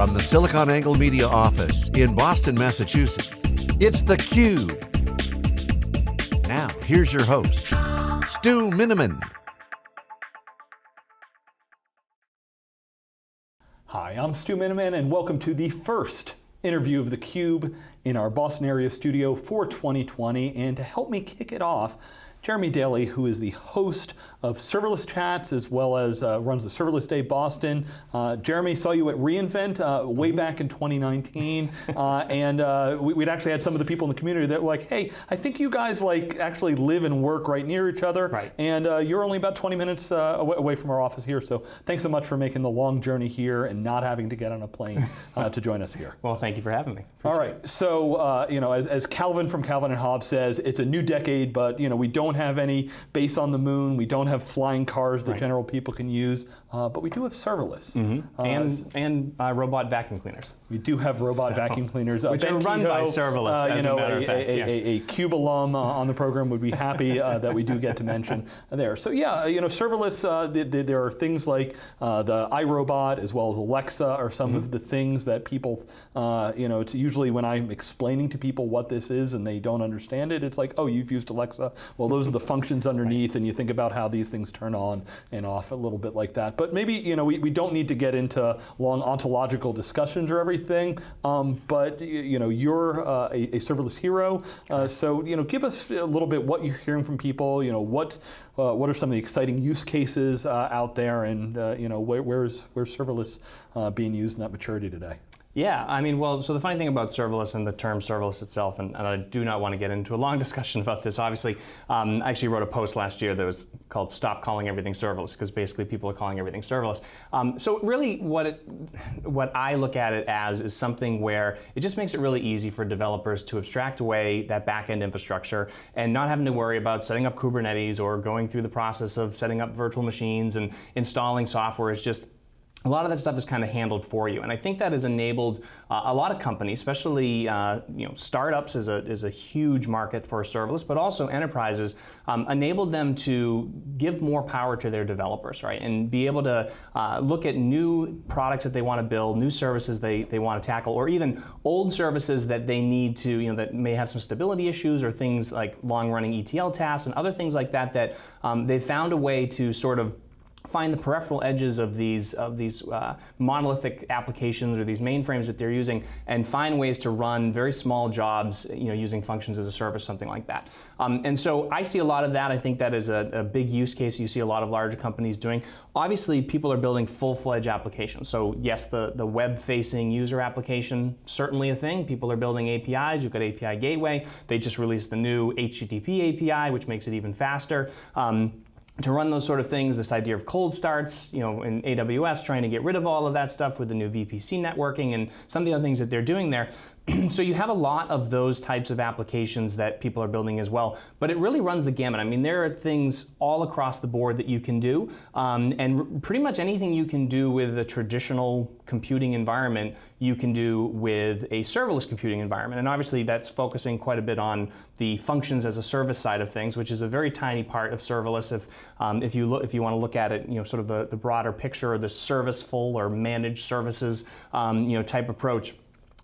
From the SiliconANGLE Media office in Boston, Massachusetts, it's theCUBE. Now, here's your host, Stu Miniman. Hi, I'm Stu Miniman and welcome to the first interview of theCUBE in our Boston area studio for 2020. And to help me kick it off, Jeremy Daly, who is the host of Serverless Chats, as well as uh, runs the Serverless Day Boston. Uh, Jeremy saw you at reInvent uh, way back in 2019, uh, and uh, we, would actually had some of the people in the community that were like, hey, I think you guys like actually live and work right near each other, right. and uh, you're only about 20 minutes away, away, from our office here, so thanks so much for making the long journey here and not having to get on a plane to join us here. Well, thank you for having me. Appreciate All right, so you know, as, as Calvin from Calvin and Hobbes says, it's a new decade, but you know, we don't don't have any base on the moon. We don't have flying cars that right. general people can use, uh, but we do have serverless. Mm -hmm. uh, and and uh, robot vacuum cleaners. We do have robot so, vacuum cleaners. Uh, which ben are run Kehoe, by serverless, uh, you know, a, fact, a, yes. a, a, CUBE alum uh, on the program would be happy that we do get to mention there. So yeah, you know, serverless, the, the, there are things like the iRobot as well as Alexa are some mm -hmm. of mm-hmm. the things that people, you know, it's usually when I'm explaining to people what this is and they don't understand it, it's like, oh, you've used Alexa. Well, those are the functions underneath, and you think about how these things turn on and off a little bit like that. But maybe you know we, we don't need to get into long ontological discussions or everything. Um, but you know you're uh, a, a, serverless hero, uh, so you know give us a little bit what you're hearing from people. You know what uh, what are some of the exciting use cases uh, out there, and uh, you know where, where's where's serverless uh, being used in that maturity today? Yeah, I mean, well, so the funny thing about serverless and the term serverless itself, and, and I do not want to get into a long discussion about this, obviously, um, I actually wrote a post last year that was called Stop Calling Everything Serverless, because basically people are calling everything serverless. Um, so really what, it, what I look at it as is something where it just makes it really easy for developers to abstract away that back-end infrastructure and not having to worry about setting up Kubernetes or going through the process of setting up virtual machines and installing software. It's just a lot of that stuff is kind of handled for you. And I think that has enabled uh, a lot of companies, especially uh, you know, startups is a, is a huge market for serverless, but also enterprises, um, enabled them to give more power to their developers, right? And be able to uh, look at new products that they want to build, new services they, they want to tackle, or even old services that they need to, you know, that may have some stability issues or things like long-running ETL tasks and other things like that, that um, they've found a way to sort of find the peripheral edges of these of these uh, monolithic applications or these mainframes that they're using and find ways to run very small jobs you know using functions as a service something like that. Um, and so I see a lot of that. I think that is a, a, big use case you see a lot of larger companies doing. Obviously people are building full-fledged applications. So yes the the web facing user application certainly a thing. People are building APIs you've got API gateway. They just released the new HTTP API which makes it even faster. Um, to run those sort of things, this idea of cold starts, you know, in AWS, trying to get rid of all of that stuff with the new VPC networking and some of the other things that they're doing there. so you have a lot of those types of applications that people are building as well, but it really runs the gamut. I mean, there are things all across the board that you can do, um, and pretty much anything you can do with a traditional computing environment, you can do with a serverless computing environment. And obviously that's focusing quite a bit on the functions as a service side of things, which is a very tiny part of serverless. If, um, if, you, look, if you want to look at it, you know, sort of the, the broader picture or the serviceful or managed services, um, you know, type approach.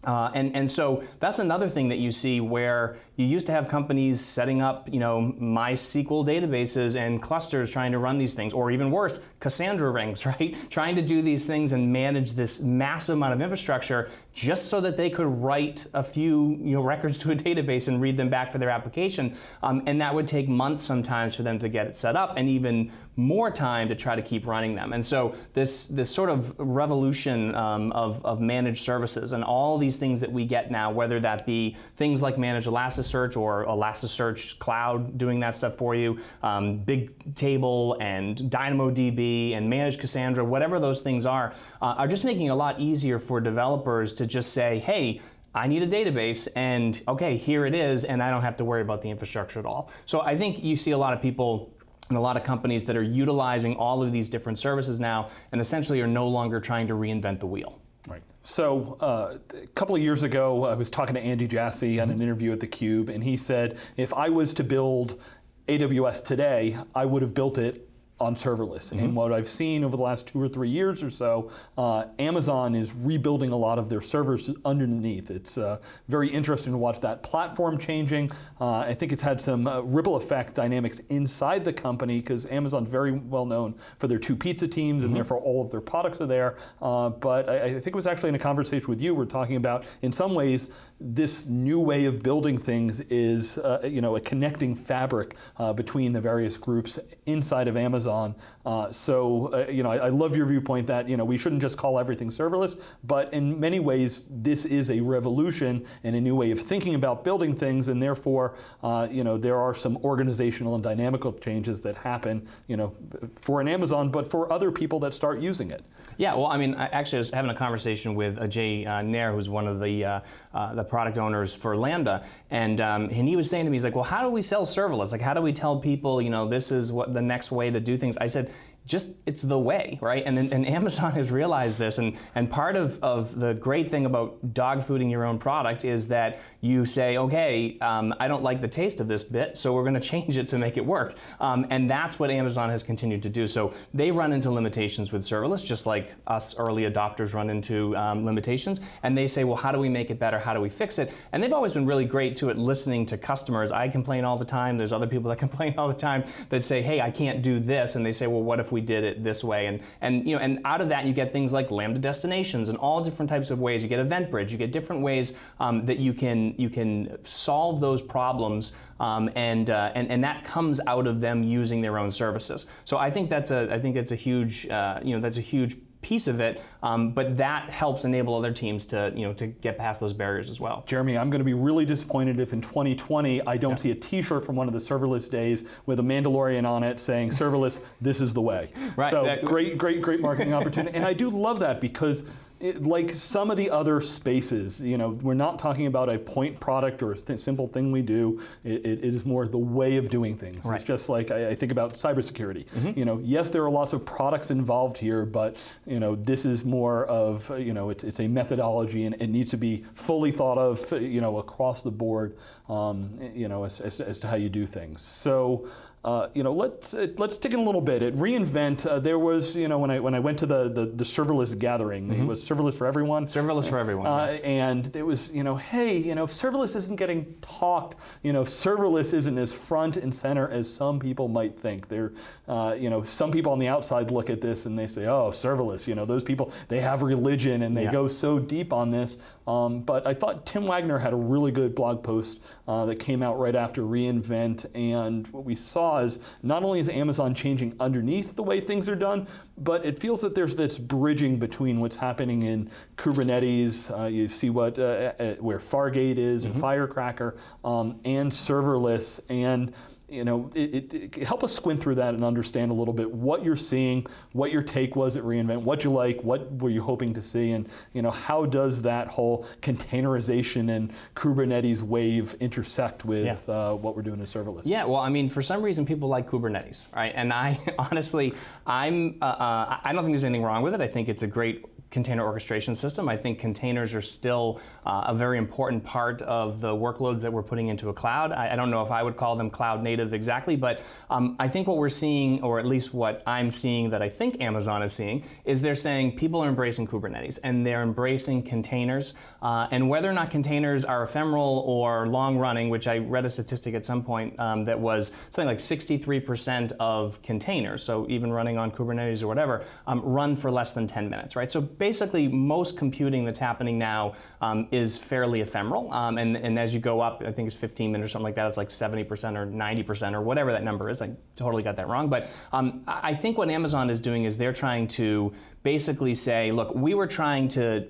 Uh, and, and so that's another thing that you see where you used to have companies setting up, you know, MySQL databases and clusters trying to run these things, or even worse, Cassandra rings, right? trying to do these things and manage this massive amount of infrastructure just so that they could write a few, you know, records to a database and read them back for their application. Um, and that would take months sometimes for them to get it set up and even more time to try to keep running them. And so this, this sort of revolution um, of, of managed services and all these things that we get now, whether that be things like managed Elasticsearch or Elasticsearch Cloud doing that stuff for you, um, Bigtable and DynamoDB and Managed Cassandra, whatever those things are, uh, are just making it a lot easier for developers to just say, hey, I need a database and okay, here it is, and I don't have to worry about the infrastructure at all. So I think you see a lot of people and a lot of companies that are utilizing all of these different services now and essentially are no longer trying to reinvent the wheel. Right. So uh, a couple of years ago, I was talking to Andy Jassy on an interview at theCUBE, and he said, if I was to build AWS today, I would have built it on serverless. And what I've seen over the last two or three years or so, uh, Amazon is rebuilding a lot of their servers underneath. It's uh, very interesting to watch that platform changing. Uh, I think it's had some uh, ripple effect dynamics inside the company because Amazon's very well known for their two pizza teams and therefore all of their products are there. Uh, but I, I think it was actually in a conversation with you, we're talking about, in some ways, this new way of building things is uh, you know, a connecting fabric uh, between the various groups inside of Amazon. Uh, so uh, you know, I, I, love your viewpoint that you know, we shouldn't just call everything serverless, but in many ways this is a revolution and a new way of thinking about building things and therefore uh, you know, there are some organizational and dynamical changes that happen you know, for an Amazon, but for other people that start using it. Yeah, well, I mean, I actually I was having a conversation with uh, Jay Nair, who's one of the, the product owners for Lambda, and, um, and he was saying to me, he's like, well, how do we sell serverless? Like, how do we tell people, you know, this is what the next way to do things? I said, just it's the way, right? And, and Amazon has realized this, and, and part of, of the great thing about dog fooding your own product is that you say, okay, um, I don't like the taste of this bit, so we're going to change it to make it work. Um, and that's what Amazon has continued to do. So they run into limitations with serverless, just like us early adopters run into um, limitations, and they say, well, how do we make it better? How do we fix it? And they've always been really great to it, listening to customers. I complain all the time. There's other people that complain all the time that say, hey, I can't do this, and they say, well, what if we we did it this way. And, and, you know, and out of that, you get things like Lambda destinations and all different types of ways. You get event bridge, you get different ways um, that you can, you can solve those problems um, and, uh, and, and that comes out of them using their own services. So I think that's a, I think that's a huge, uh, you know, that's a huge piece of it, um, but that helps enable other teams to, you know, to get past those barriers as well. Jeremy, I'm going to be really disappointed if in 2020 I don't yeah. see a T-shirt from one of the serverless days with a Mandalorian on it saying serverless, this is the way. Right. So that, great, great, great marketing opportunity. And I do love that because it, like some of the other spaces, you know, we're not talking about a point product or a th simple thing we do. It, it is more the way of doing things. Right. It's just like I, I think about cybersecurity. Mm -hmm. You know, yes, there are lots of products involved here, but you know, this is more of you know, it's, it's a methodology and it needs to be fully thought of, you know, across the board, um, you know, as, as, as to how you do things. So. Uh, you know, let's uh, let's dig in a little bit. At reInvent, uh, there was, you know, when I when I went to the the, the serverless gathering, mm -hmm. it was serverless for everyone. Serverless for everyone. Uh, yes. And it was, you know, hey, you know, serverless isn't getting talked. You know, serverless isn't as front and center as some people might think. They're, uh, you know, some people on the outside look at this and they say, oh, serverless. You know, those people they have religion and they yeah. go so deep on this. Um, but I thought Tim Wagner had a really good blog post that came out right after reInvent, and what we saw because not only is Amazon changing underneath the way things are done, but it feels that there's this bridging between what's happening in Kubernetes, uh, you see what uh, uh, where Fargate is mm -hmm. and mm-hmm. Firecracker, um, and serverless, and you know, it, it, it, help us squint through that and understand a little bit what you're seeing, what your take was at reInvent, what you like, what were you hoping to see, and you know, how does that whole containerization and Kubernetes wave intersect with yeah. uh, what we're doing in serverless? Yeah, well, I mean, for some reason, people like Kubernetes, right? And I honestly, I'm, uh, uh, I don't think there's anything wrong with it. I think it's a great container orchestration system. I think containers are still uh, a very important part of the workloads that we're putting into a cloud. I, I don't know if I would call them cloud native exactly, but um, I think what we're seeing, or at least what I'm seeing that I think Amazon is seeing, is they're saying people are embracing Kubernetes and they're embracing containers. Uh, and whether or not containers are ephemeral or long running, which I read a statistic at some point um, that was something like 63% of containers, so even running on Kubernetes or whatever, um, run for less than 10 minutes, right? So basically most computing that's happening now um, is fairly ephemeral. Um, and, and as you go up, I think it's 15 minutes or something like that, it's like 70% or 90% or whatever that number is. I totally got that wrong. But um, I think what Amazon is doing is they're trying to basically say, look, we were trying to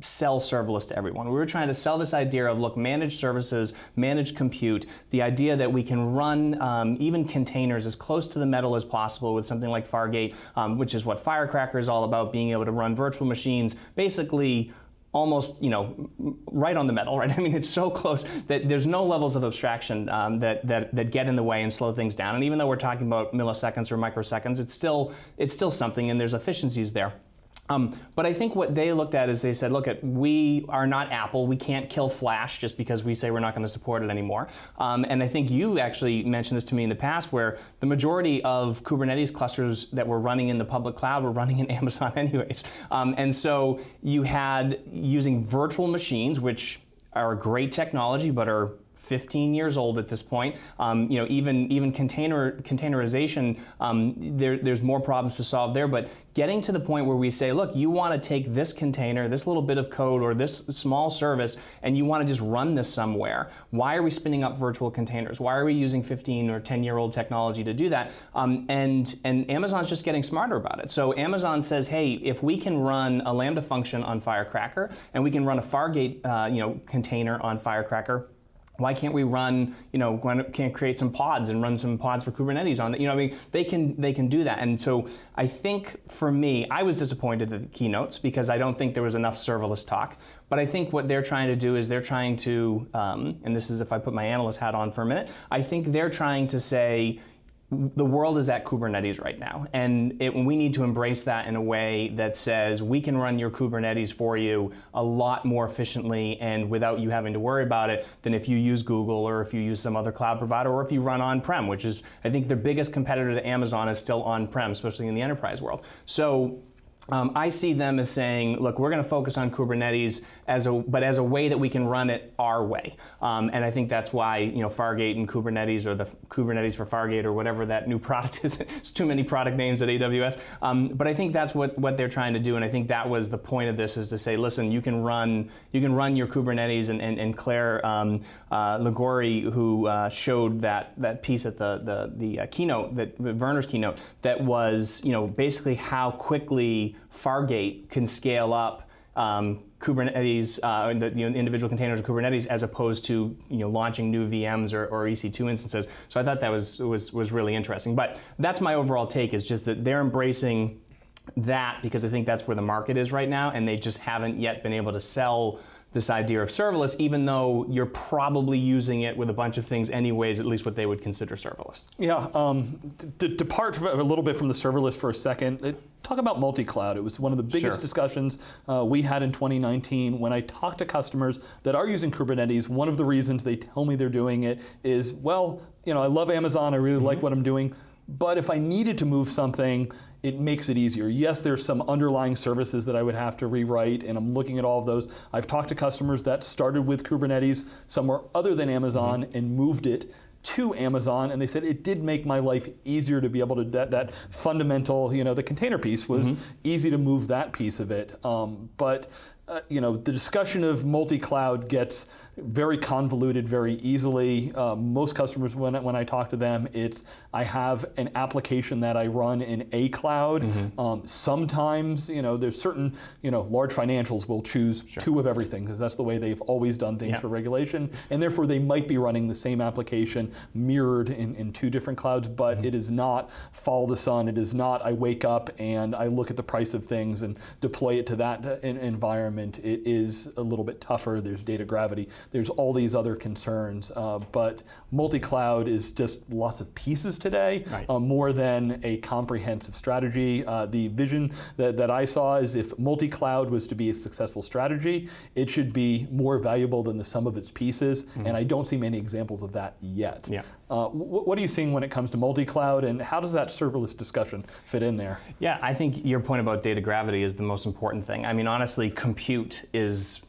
sell serverless to everyone. We were trying to sell this idea of, look, managed services, managed compute, the idea that we can run um, even containers as close to the metal as possible with something like Fargate, um, which is what Firecracker is all about, being able to run virtual machines, basically almost, you know, right on the metal, right? I mean, it's so close that there's no levels of abstraction um, that, that, that get in the way and slow things down. And even though we're talking about milliseconds or microseconds, it's still, it's still something and there's efficiencies there. Um, but I think what they looked at is they said, look, at we are not Apple. We can't kill Flash just because we say we're not going to support it anymore. Um, and I think you actually mentioned this to me in the past, where the majority of Kubernetes clusters that were running in the public cloud were running in Amazon anyways. Um, and so you had using virtual machines, which are a great technology, but are 15 years old at this point. Um, you know, even even container containerization, um, there, there's more problems to solve there. But getting to the point where we say, look, you want to take this container, this little bit of code, or this small service, and you want to just run this somewhere. Why are we spinning up virtual containers? Why are we using 15 or 10 year old technology to do that? Um, and and Amazon's just getting smarter about it. So Amazon says, hey, if we can run a Lambda function on Firecracker, and we can run a Fargate, uh, you know, container on Firecracker why can't we run, you know, can't create some pods and run some pods for Kubernetes on it? You know, I mean, they can they can do that. And so I think for me, I was disappointed at the keynotes because I don't think there was enough serverless talk. But I think what they're trying to do is they're trying to, um, and this is if I put my analyst hat on for a minute, I think they're trying to say, the world is at Kubernetes right now, and it, we need to embrace that in a way that says we can run your Kubernetes for you a lot more efficiently and without you having to worry about it than if you use Google or if you use some other cloud provider or if you run on-prem, which is, I think, the biggest competitor to Amazon is still on-prem, especially in the enterprise world. So um, I see them as saying, look, we're going to focus on Kubernetes as a, but as a way that we can run it our way. Um, and I think that's why, you know, Fargate and Kubernetes or the Kubernetes for Fargate or whatever that new product is. it's too many product names at AWS. Um, but I think that's what, what they're trying to do. And I think that was the point of this is to say, listen, you can run, you can run your Kubernetes and, and, and Clare um, uh, Liguori, who uh, showed that, that piece at the, the, the uh, keynote, that Werner's keynote, that was, you know, basically how quickly Fargate can scale up um, Kubernetes, uh, the you know, individual containers of Kubernetes, as opposed to you know launching new VMs or, or, EC2 instances. So I thought that was was was really interesting. But that's my overall take is just that they're embracing that because I think that's where the market is right now, and they just haven't yet been able to sell this idea of serverless, even though you're probably using it with a bunch of things anyways, at least what they would consider serverless. Yeah, um, depart a little bit from the serverless for a second. It, talk about multi-cloud. It was one of the biggest sure. discussions uh, we had in 2019. When I talk to customers that are using Kubernetes, one of the reasons they tell me they're doing it is, well, you know, I love Amazon, I really mm -hmm. like mm-hmm. what I'm doing, but if I needed to move something, it makes it easier. Yes, there's some underlying services that I would have to rewrite, and I'm looking at all of those. I've talked to customers that started with Kubernetes somewhere other than Amazon mm -hmm. and moved it to Amazon, and they said it did make my life easier to be able to, that, that fundamental, you know, the container piece was mm -hmm. easy to move that piece of it. Um, but, uh, you know, the discussion of multi-cloud gets very convoluted very easily. Uh, most customers, when, when I talk to them, it's I have an application that I run in a cloud. Mm -hmm. um, sometimes, you know, there's certain, you know, large financials will choose sure. two of everything because that's the way they've always done things yeah. for regulation. And therefore, they might be running the same application mirrored in, in two different clouds, but mm -hmm. it is not follow the sun. It is not I wake up and I look at the price of things and deploy it to that uh, environment. It is a little bit tougher. There's data gravity there's all these other concerns. Uh, but multi-cloud is just lots of pieces today, right. uh, more than a comprehensive strategy. Uh, the vision that, that I saw is if multi-cloud was to be a successful strategy, it should be more valuable than the sum of its pieces, mm -hmm. and I don't see many examples of that yet. Yeah. Uh, what are you seeing when it comes to multi-cloud, and how does that serverless discussion fit in there? Yeah, I think your point about data gravity is the most important thing. I mean, honestly, compute is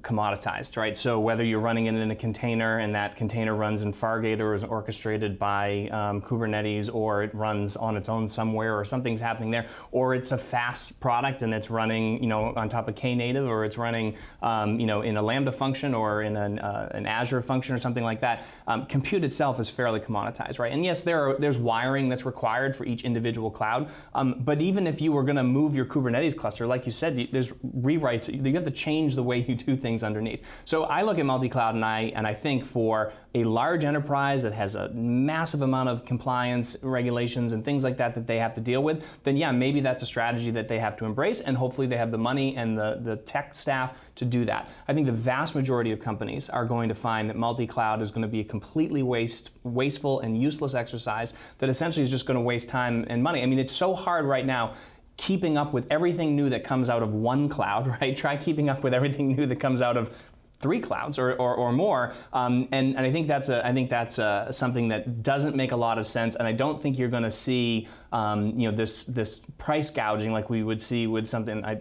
commoditized, right? So whether you're running it in a container and that container runs in Fargate or is orchestrated by um, Kubernetes or it runs on its own somewhere or something's happening there, or it's a FaaS product and it's running, you know, on top of Knative or it's running, um, you know, in a Lambda function or in an, uh, an Azure function or something like that, um, compute itself is fairly commoditized, right? And yes, there are, there's wiring that's required for each individual cloud, um, but even if you were going to move your Kubernetes cluster, like you said, there's rewrites, you have to change the way you do things underneath. So I look at multi-cloud and I, and I think for a large enterprise that has a massive amount of compliance regulations and things like that that they have to deal with, then yeah, maybe that's a strategy that they have to embrace and hopefully they have the money and the, the tech staff to do that. I think the vast majority of companies are going to find that multi-cloud is going to be a completely waste, wasteful and useless exercise that essentially is just going to waste time and money. I mean, it's so hard right now keeping up with everything new that comes out of one cloud, right? Try keeping up with everything new that comes out of three clouds or, or, or more. Um, and, and I think that's, a, I think that's a, something that doesn't make a lot of sense. And I don't think you're going to see um, you know, this, this price gouging like we would see with something. I,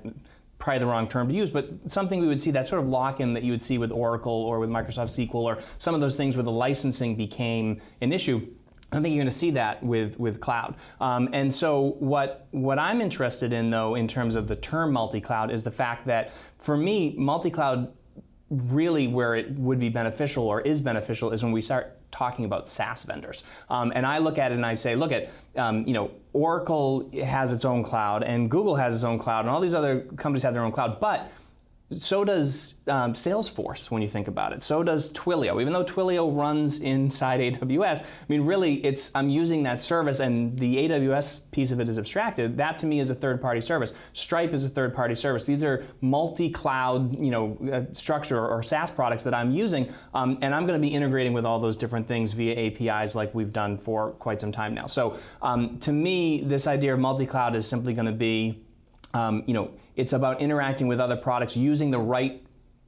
probably the wrong term to use, but something we would see that sort of lock-in that you would see with Oracle or with Microsoft SQL or some of those things where the licensing became an issue. I don't think you're going to see that with, with cloud. Um, and so what, what I'm interested in, though, in terms of the term multi-cloud, is the fact that for me, multi-cloud really where it would be beneficial or is beneficial is when we start talking about SaaS vendors. Um, and I look at it and I say, look at, um, you know, Oracle has its own cloud and Google has its own cloud and all these other companies have their own cloud, but so does um, Salesforce when you think about it. So does Twilio. Even though Twilio runs inside AWS, I mean, really, it's I'm using that service, and the AWS piece of it is abstracted. That to me is a third-party service. Stripe is a third-party service. These are multi-cloud, you know, uh, structure or SaaS products that I'm using, um, and I'm going to be integrating with all those different things via APIs, like we've done for quite some time now. So um, to me, this idea of multi-cloud is simply going to be um, you know, it's about interacting with other products using the right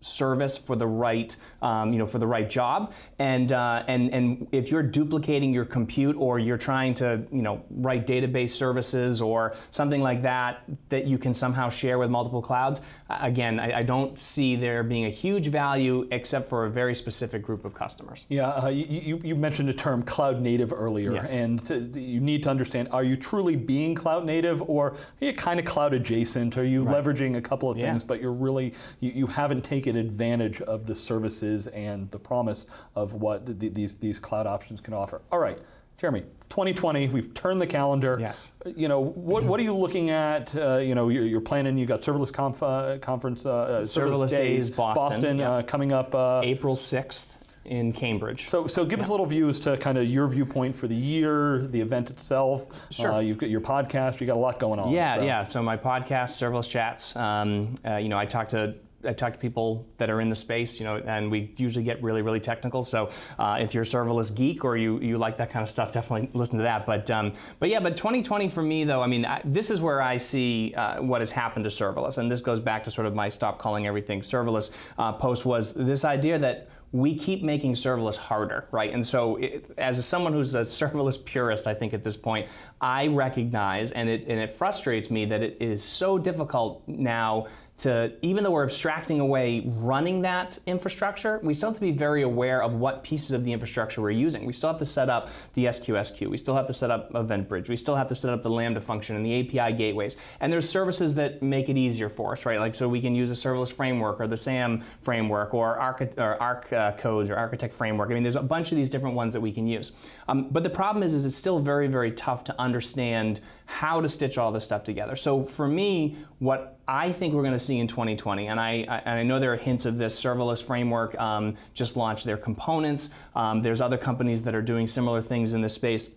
service for the right, um, you know, for the right job. And, uh, and, and if you're duplicating your compute or you're trying to, you know, write database services or something like that that you can somehow share with multiple clouds, again, I, I don't see there being a huge value except for a very specific group of customers. Yeah, uh, you, you, mentioned the term cloud native earlier, yes. and to, you need to understand, are you truly being cloud native or are you kind of cloud adjacent? Are you right. leveraging a couple of things, yeah. but you're really, you, you haven't taken advantage of the services and the promise of what the, these, these cloud options can offer. All right, Jeremy, 2020, we've turned the calendar. Yes. You know, what, what are you looking at? Uh, you know, you're, you're, planning, you got serverless conf, uh, conference, uh, serverless, serverless days, Boston, Boston yeah. Uh, coming up. Uh, April 6th in Cambridge. So, so give yeah. us a little view as to kind of your viewpoint for the year, the event itself. Sure. Uh, you've got your podcast. You got a lot going on. Yeah, so. yeah. So my podcast, Serverless Chats. Um, uh, you know, I talk to I talk to people that are in the space, you know, and we usually get really, really technical. So uh, if you're a serverless geek or you, you like that kind of stuff, definitely listen to that. But um, but yeah, but 2020 for me though, I mean, I, this is where I see uh, what has happened to serverless, and this goes back to sort of my stop calling everything serverless uh, post was this idea that we keep making serverless harder, right? And so, it, as someone who's a serverless purist, I think at this point, I recognize, and it, and it frustrates me that it is so difficult now to, even though we're abstracting away running that infrastructure, we still have to be very aware of what pieces of the infrastructure we're using. We still have to set up the SQS We still have to set up Event Bridge. We still have to set up the Lambda function and the API gateways. And there's services that make it easier for us, right? Like so we can use a serverless framework or the SAM framework or Arc, or Arc uh, codes or Architect framework. I mean, there's a bunch of these different ones that we can use. Um, but the problem is, is it's still very, very tough to understand how to stitch all this stuff together. So for me, what I think we're going to see in 2020, and I, I, and I know there are hints of this, serverless framework um, just launched their components. Um, there's other companies that are doing similar things in this space.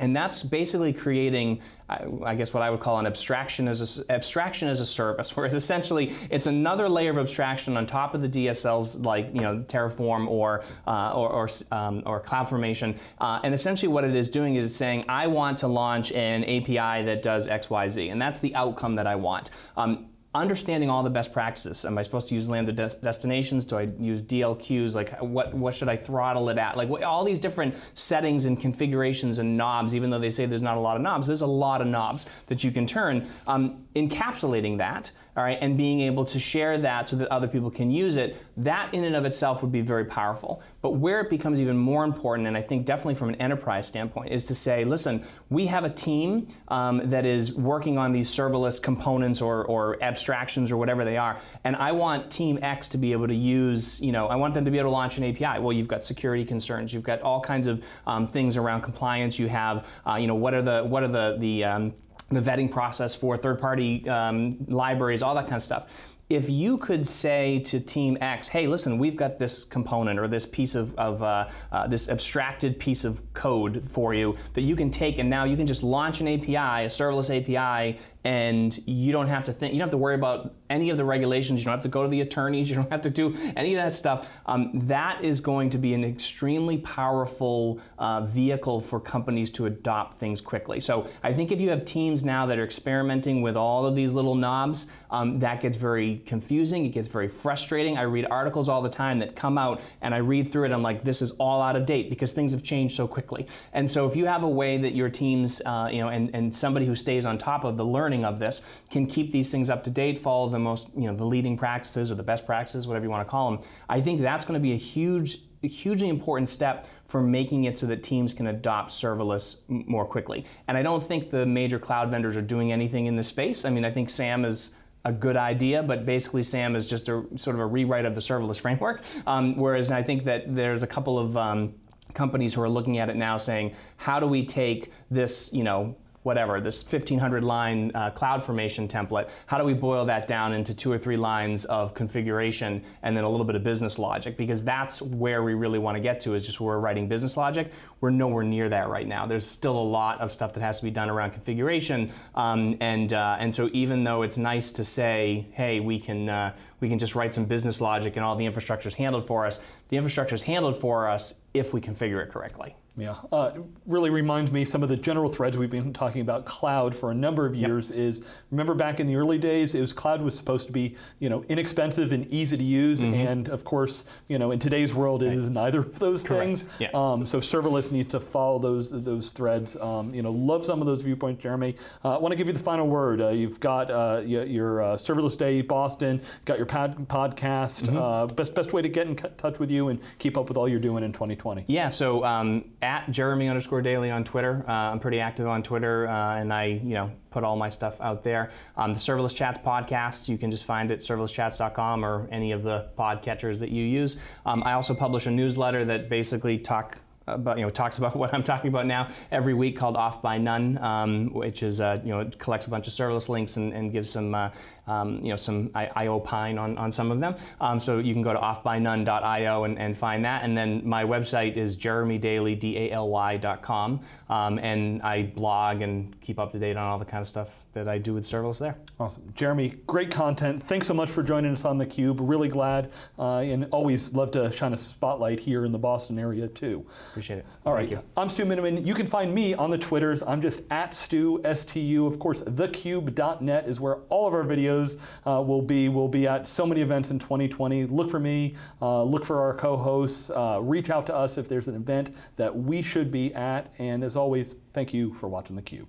And that's basically creating, I guess, what I would call an abstraction as a, abstraction as a service, whereas essentially it's another layer of abstraction on top of the DSLs, like you know Terraform or uh, or or, um, or CloudFormation. Uh, and essentially, what it is doing is it's saying, I want to launch an API that does X, Y, Z, and that's the outcome that I want. Um, understanding all the best practices. Am I supposed to use lambda des destinations? Do I use DLQs? Like what, what should I throttle it at? Like what, all these different settings and configurations and knobs, even though they say there's not a lot of knobs, there's a lot of knobs that you can turn. Um, encapsulating that all right, and being able to share that so that other people can use it, that in and of itself would be very powerful. But where it becomes even more important, and I think definitely from an enterprise standpoint, is to say, listen, we have a team um, that is working on these serverless components or, or abstractions or whatever they are, and I want team X to be able to use, you know, I want them to be able to launch an API. Well, you've got security concerns, you've got all kinds of um, things around compliance, you have, uh, you know, what are the, what are the, the um, the vetting process for third-party um, libraries, all that kind of stuff. If you could say to Team X, hey, listen, we've got this component or this piece of, of uh, uh, this abstracted piece of code for you that you can take and now you can just launch an API, a serverless API, and you don't have to think, you don't have to worry about any of the regulations, you don't have to go to the attorneys, you don't have to do any of that stuff. Um, that is going to be an extremely powerful uh, vehicle for companies to adopt things quickly. So I think if you have teams now that are experimenting with all of these little knobs, um, that gets very confusing, it gets very frustrating. I read articles all the time that come out and I read through it, I'm like, this is all out of date because things have changed so quickly. And so if you have a way that your teams, uh, you know, and, and somebody who stays on top of the learning of this can keep these things up to date, follow the most, you know, the leading practices or the best practices, whatever you want to call them, I think that's going to be a huge a hugely important step for making it so that teams can adopt serverless more quickly. And I don't think the major cloud vendors are doing anything in this space. I mean, I think SAM is a good idea, but basically SAM is just a sort of a rewrite of the serverless framework. Um, whereas I think that there's a couple of um, companies who are looking at it now saying, how do we take this, you know, whatever, this 1500 line uh, CloudFormation template, how do we boil that down into two or three lines of configuration and then a little bit of business logic? Because that's where we really want to get to is just where we're writing business logic. We're nowhere near that right now. There's still a lot of stuff that has to be done around configuration. Um, and, uh, and so even though it's nice to say, hey, we can, uh, we can just write some business logic and all the infrastructure is handled for us, the infrastructure is handled for us if we configure it correctly. Yeah, uh, really reminds me some of the general threads we've been talking about cloud for a number of years yep. is, remember back in the early days, it was cloud was supposed to be, you know, inexpensive and easy to use, mm -hmm. and of course, you know, in today's world, it is neither of those Correct. things. Yeah. Um, so serverless needs to follow those those threads. Um, you know, love some of those viewpoints, Jeremy. Uh, I want to give you the final word. Uh, you've got uh, your, your uh, serverless day Boston, got your pod podcast. Mm -hmm. best best way to get in touch with you and keep up with all you're doing in 2020. Yeah. So um, at Jeremy underscore Daly on Twitter. Uh, I'm pretty active on Twitter, uh, and I, you know, put all my stuff out there. Um, the Serverless Chats podcast, you can just find it serverlesschats.com or any of the podcatchers that you use. Um, I also publish a newsletter that basically talk about, you know, talks about what I'm talking about now every week called Off by None, um, which is, uh, you know, collects a bunch of serverless links and, and gives some, uh, um, you know, some I, I, opine on, on some of them. Um, so you can go to offbynone.io and, and find that. And then my website is jeremydaly.com. Um, and I blog and keep up to date on all the kind of stuff that I do with serverless there. Awesome. Jeremy, great content. Thanks so much for joining us on theCUBE. Really glad uh, and always love to shine a spotlight here in the Boston area too. Appreciate it. All Thank right. You. I'm Stu Miniman. You can find me on the Twitters. I'm just at Stu, S-T-U. Of course, thecube.net is where all of our videos uh, will be. We'll be at so many events in 2020. Look for me, uh, look for our co-hosts, uh, reach out to us if there's an event that we should be at. And as always, thank you for watching theCUBE.